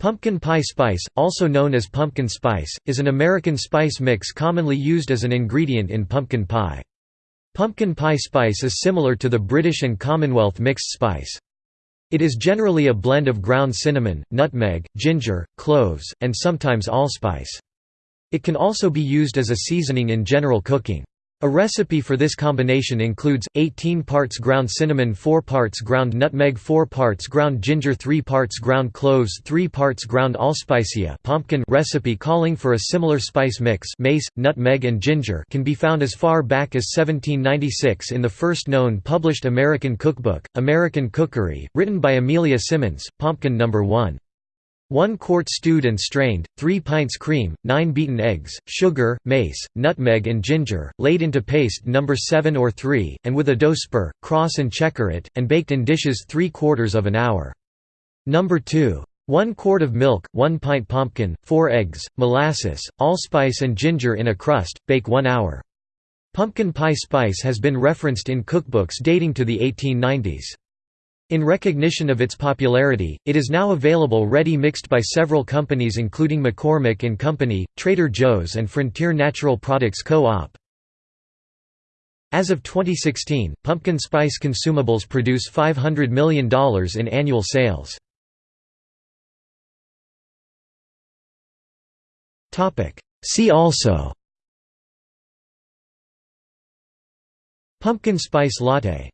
Pumpkin pie spice, also known as pumpkin spice, is an American spice mix commonly used as an ingredient in pumpkin pie. Pumpkin pie spice is similar to the British and Commonwealth mixed spice. It is generally a blend of ground cinnamon, nutmeg, ginger, cloves, and sometimes allspice. It can also be used as a seasoning in general cooking. A recipe for this combination includes, 18 parts ground cinnamon 4 parts ground nutmeg 4 parts ground ginger 3 parts ground cloves 3 parts ground allspicia pumpkin recipe calling for a similar spice mix mace, nutmeg and ginger can be found as far back as 1796 in the first known published American cookbook, American Cookery, written by Amelia Simmons, Pumpkin No. 1. 1 quart stewed and strained, 3 pints cream, 9 beaten eggs, sugar, mace, nutmeg and ginger, laid into paste number 7 or 3, and with a dough spur, cross and checker it, and baked in dishes 3 quarters of an hour. Number 2. 1 quart of milk, 1 pint pumpkin, 4 eggs, molasses, allspice and ginger in a crust, bake 1 hour. Pumpkin pie spice has been referenced in cookbooks dating to the 1890s. In recognition of its popularity, it is now available ready-mixed by several companies including McCormick & Company, Trader Joe's and Frontier Natural Products Co-op. As of 2016, pumpkin spice consumables produce $500 million in annual sales. See also Pumpkin spice latte